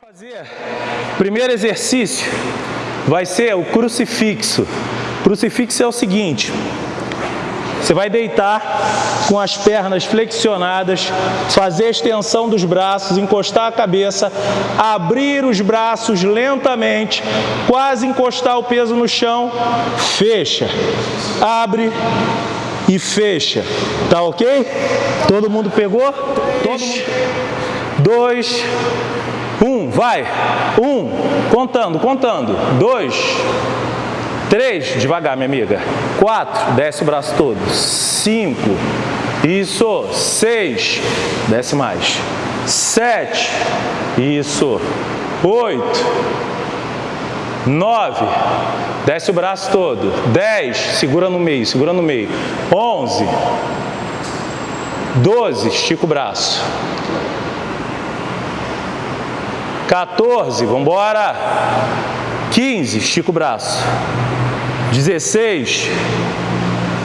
fazer, primeiro exercício vai ser o crucifixo. Crucifixo é o seguinte, você vai deitar com as pernas flexionadas, fazer a extensão dos braços, encostar a cabeça, abrir os braços lentamente, quase encostar o peso no chão, fecha, abre e fecha. Tá ok? Todo mundo pegou? Todo mundo. Dois, um, vai. Um, contando, contando. Dois, três, devagar, minha amiga. Quatro, desce o braço todo. Cinco, isso. Seis, desce mais. Sete, isso. Oito, nove, desce o braço todo. Dez, segura no meio, segura no meio. Onze, doze, estica o braço. 14, vamos embora. 15, estica o braço. 16,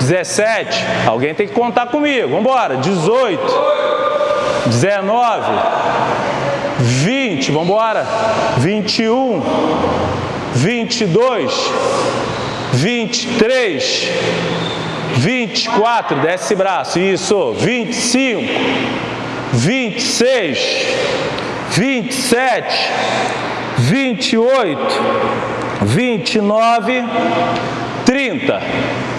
17, alguém tem que contar comigo, vamos embora. 18, 19, 20, vamos embora. 21, 22, 23, 24, desce braço, isso, 25, 26, 27, 28, 29, 30.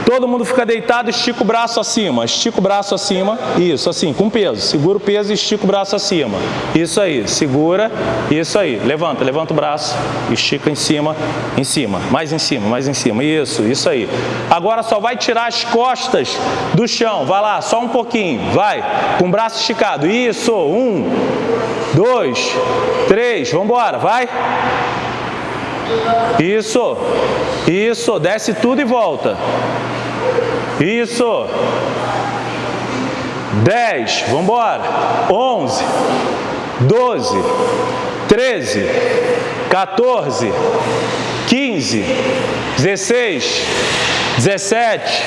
Todo mundo fica deitado, estica o braço acima, estica o braço acima, isso, assim, com peso. Segura o peso e estica o braço acima. Isso aí, segura, isso aí. Levanta, levanta o braço, estica em cima, em cima, mais em cima, mais em cima. Isso, isso aí. Agora só vai tirar as costas do chão, vai lá, só um pouquinho, vai, com o braço esticado. Isso, um, dois, três, vamos embora, vai. Isso, isso, desce tudo e volta. Isso. 10, vamos embora. 11, 12, 13, 14, 15, 16, 17,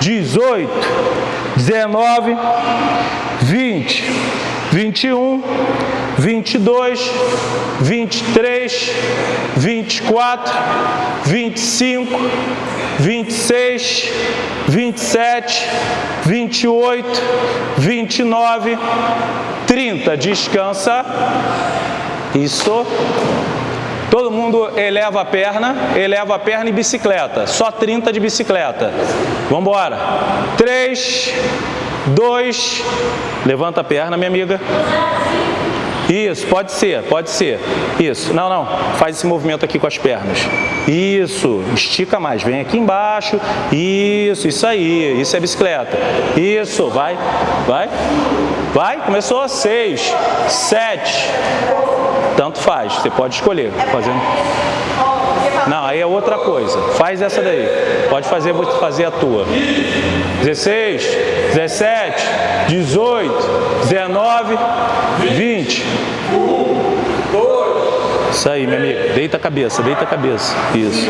18, 19, 20, 21, 22, 23, 24, 25, 26, 27, 28, 29, 30. Descansa. Isso. Todo mundo eleva a perna, eleva a perna e bicicleta. Só 30 de bicicleta. Vamos embora. 3, 2, levanta a perna, minha amiga. Isso, pode ser, pode ser. Isso, não, não, faz esse movimento aqui com as pernas. Isso, estica mais, vem aqui embaixo. Isso, isso aí, isso é bicicleta. Isso, vai, vai, vai. Começou, seis, sete. Tanto faz, você pode escolher. Fazendo. Não, aí é outra coisa. Faz essa daí. Pode fazer, vou fazer a tua. 16, 17, 18, 19, 20. Isso aí, meu amigo. Deita a cabeça, deita a cabeça. Isso.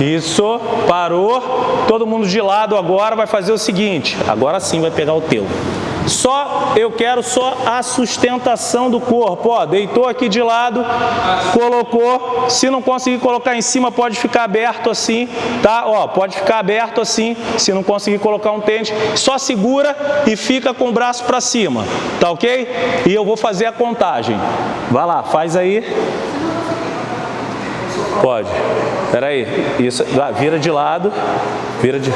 Isso, parou. Todo mundo de lado agora vai fazer o seguinte. Agora sim vai pegar o teu. Só, eu quero só a sustentação do corpo, ó, deitou aqui de lado, colocou, se não conseguir colocar em cima, pode ficar aberto assim, tá? Ó, pode ficar aberto assim, se não conseguir colocar um tênis, só segura e fica com o braço para cima, tá ok? E eu vou fazer a contagem. Vai lá, faz aí. Pode. Espera aí. Isso, vira de lado. Vira de...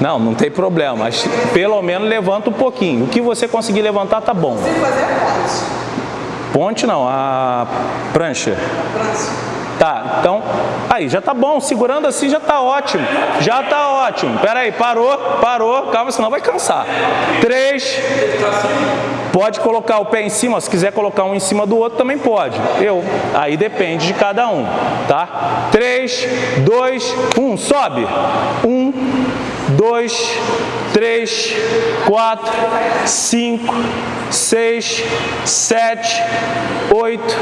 Não, não tem problema, mas pelo menos levanta um pouquinho. O que você conseguir levantar tá bom. Sem fazer a ponte. Ponte não, a prancha. Prancha. Tá, então, aí, já tá bom, segurando assim já tá ótimo, já tá ótimo. Pera aí, parou, parou, calma, senão vai cansar. Três, pode colocar o pé em cima, se quiser colocar um em cima do outro também pode. Eu, aí depende de cada um, tá? Três, dois, um, sobe. Um, dois, três, quatro, cinco, seis, sete, oito,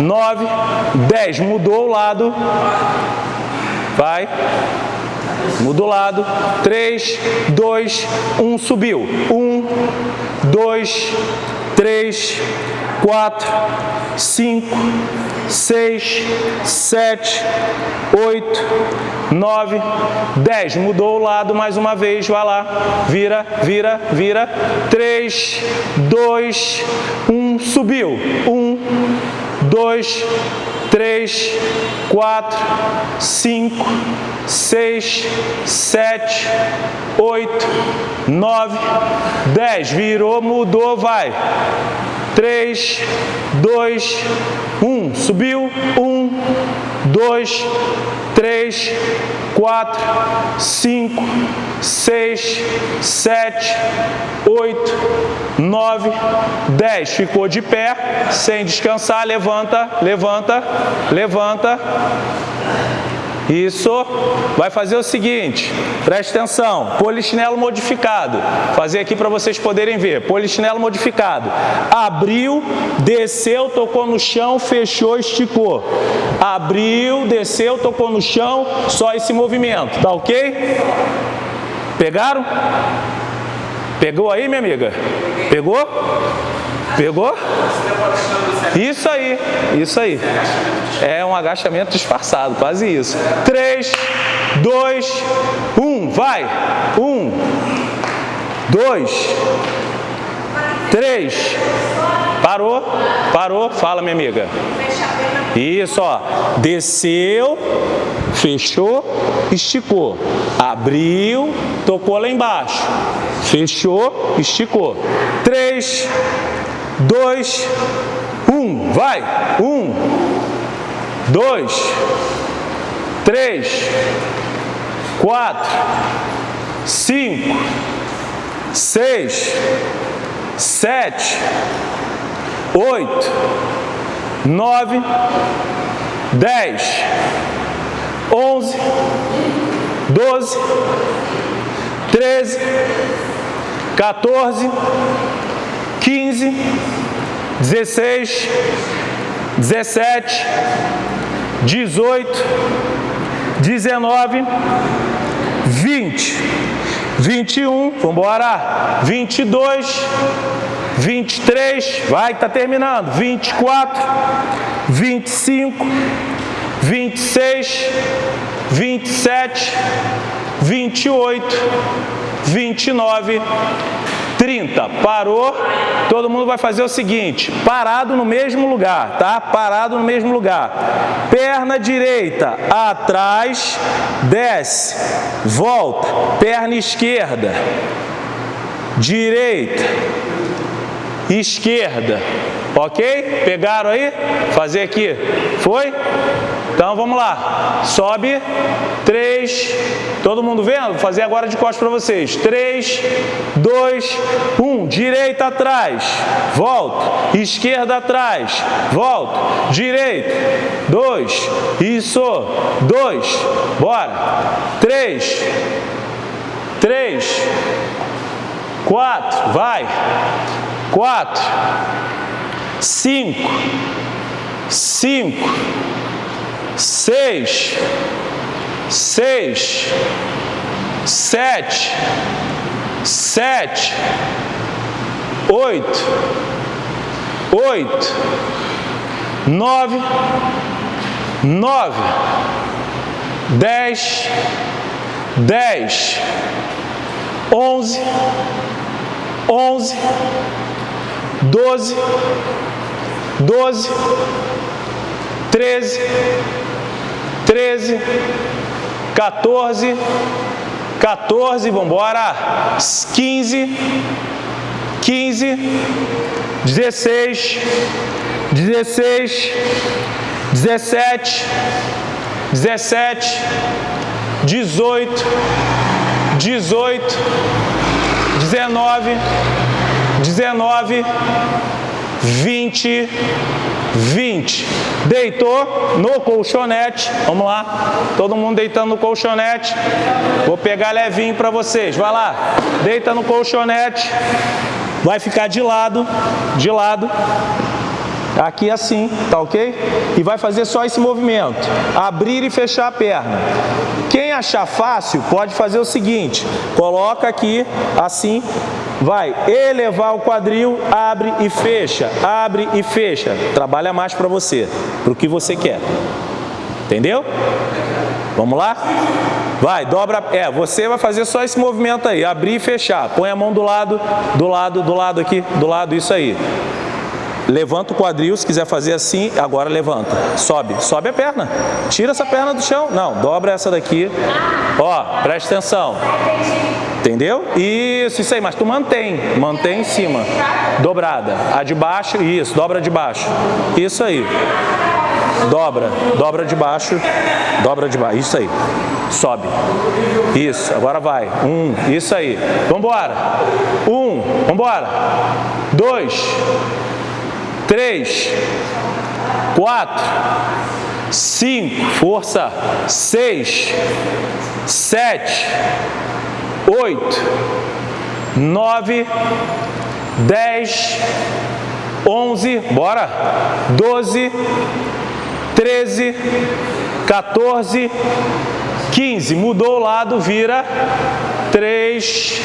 nove, dez. Mudou o lado. Vai. Muda o lado. 3, 2, 1, subiu. 1, 2, 3, 4, 5, 6, 7, 8, 9, 10. Mudou o lado mais uma vez, vai lá. Vira, vira, vira. 3, 2, 1, subiu. 1, 2, 3, 4, 5, 6, 7, 8, 9, 10. Virou, mudou, vai. 3, 2, 1. Subiu. 1, 2, 3, 4, 5, 6, 7, 8, 9, 10. Ficou de pé, sem descansar. Levanta, levanta, levanta. Isso. Vai fazer o seguinte, preste atenção, polichinelo modificado. Fazer aqui para vocês poderem ver. Polichinelo modificado. Abriu, desceu, tocou no chão, fechou, esticou. Abriu, desceu, tocou no chão, só esse movimento. Tá ok? Pegaram? Pegou aí, minha amiga? Pegou? Pegou? Isso aí, isso aí. É um agachamento disfarçado, quase isso. 3, 2, 1, vai. 1, 2, 3. Parou? Parou? Fala, minha amiga. Isso, ó. Desceu, fechou, esticou. Abriu, tocou lá embaixo. Fechou, esticou. 3, 2, 1. Vai. 1, 2, 3, 4, 5, 6, 7, 8, 9, 10, 11, 12, 13, 14, 15, 16, 17, 18, 19, 20, 21, vamos embora, 22, 23, vai que tá terminando, 24, 25, 26, 27, 28, 29, 30. Parou, todo mundo vai fazer o seguinte, parado no mesmo lugar, tá? Parado no mesmo lugar. Perna direita, atrás, desce, volta. Perna esquerda, direita, esquerda. Ok? Pegaram aí? Fazer aqui. Foi? Então vamos lá. Sobe. 3. Todo mundo vendo? Fazer agora de costas para vocês. 3, 2, 1. Direita atrás. Volta. Esquerda atrás. Volta. Direita. 2. Isso. 2. Bora. 3. 3. 4. Vai. 4 cinco, cinco, seis, seis, sete, sete, oito, oito, nove, nove, dez, dez, onze, onze, doze, doze, treze, treze, 14, 14, vamos embora, 15, 15, 16, 16, 17, 17, 18, 18, 19, 19, 20, 20. Deitou no colchonete. Vamos lá. Todo mundo deitando no colchonete. Vou pegar levinho para vocês. Vai lá. Deita no colchonete. Vai ficar de lado, de lado. aqui assim, tá ok? E vai fazer só esse movimento, abrir e fechar a perna. Quem achar fácil, pode fazer o seguinte, coloca aqui, assim, vai elevar o quadril, abre e fecha, abre e fecha. Trabalha mais para você, para o que você quer. Entendeu? Vamos lá? Vai, dobra, é, você vai fazer só esse movimento aí, abrir e fechar. Põe a mão do lado, do lado, do lado aqui, do lado, isso aí. Levanta o quadril, se quiser fazer assim, agora levanta. Sobe, sobe a perna. Tira essa perna do chão. Não, dobra essa daqui. Ó, presta atenção. Entendeu? Isso, isso aí, mas tu mantém, mantém em cima. Dobrada. A de baixo, isso, dobra de baixo. Isso aí. Dobra, dobra de baixo, dobra de baixo, isso aí. Sobe. Isso, agora vai. Um, isso aí. Vambora. Um, vambora. Dois, três, quatro, cinco, força, seis, sete, oito, nove, dez, onze, bora, doze, treze, 14, 15. Mudou o lado, vira 3,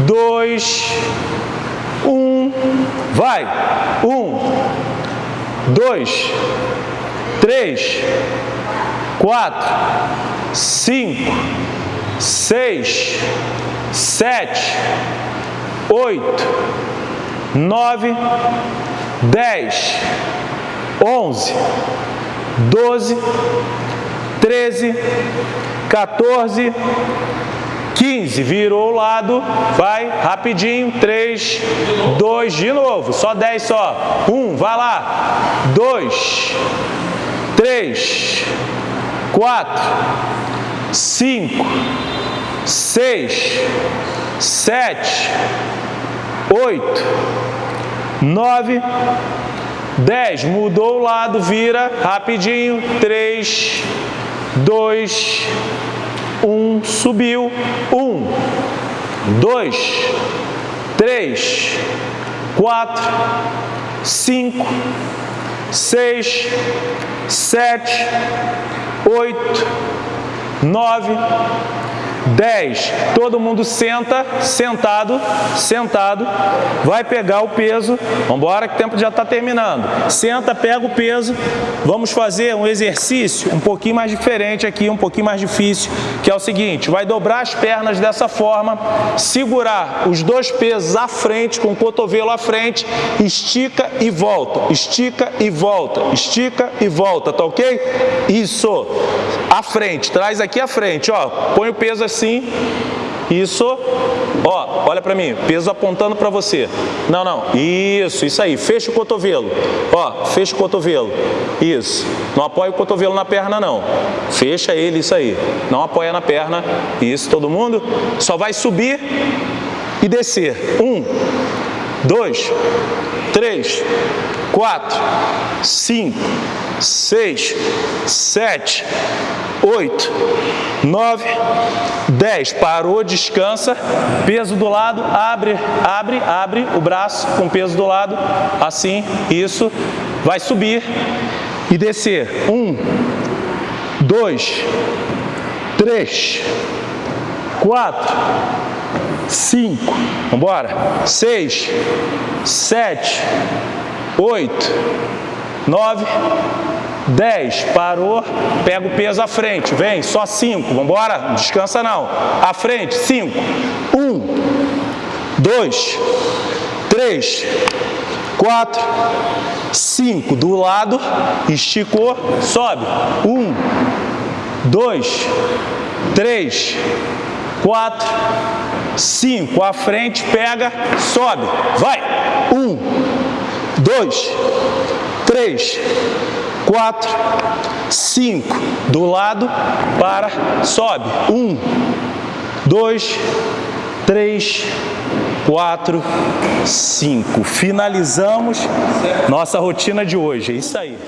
2, 1. Vai. 1, 2, 3, 4, 5, 6, 7, 8, 9, 10, 11, 12, 13, 14, 15. Virou o lado, vai rapidinho. 3, 2, de novo. Só 10 só. 1, vai lá. 2, 3, 4, 5, 6, 7, 8, 9, 10, mudou o lado, vira rapidinho, 3, 2, 1, subiu, 1, 2, 3, 4, 5, 6, 7, 8, 9, 10. Todo mundo senta, sentado, sentado. Vai pegar o peso. Vamos embora que o tempo já está terminando. Senta, pega o peso. Vamos fazer um exercício um pouquinho mais diferente aqui, um pouquinho mais difícil, que é o seguinte. Vai dobrar as pernas dessa forma, segurar os dois pesos à frente, com o cotovelo à frente, estica e volta, estica e volta, estica e volta, tá ok? Isso. À frente, traz aqui à frente, ó. Põe o peso assim isso, ó, olha para mim, peso apontando para você. Não, não, isso, isso aí, fecha o cotovelo, ó, fecha o cotovelo, isso. Não apoia o cotovelo na perna não, fecha ele, isso aí. Não apoia na perna, isso, todo mundo. Só vai subir e descer. Um, dois, três, quatro, cinco, seis, sete, 8, 9, 10. Parou, descansa, peso do lado, abre, abre, abre o braço com peso do lado, assim, isso. Vai subir e descer. 1, 2, 3, 4, 5, vamos embora. 6, 7, 8, 9, 10, parou, pega o peso à frente, vem, só 5, vamos embora? Descansa não. À frente, 5. 1, 2, 3, 4, 5. Do lado, esticou, sobe. 1, 2, 3, 4, 5. À frente, pega, sobe. Vai. 1, 2, 3, 4, 5. Do lado, para, sobe. 1, 2, 3, 4, 5. Finalizamos nossa rotina de hoje. É isso aí.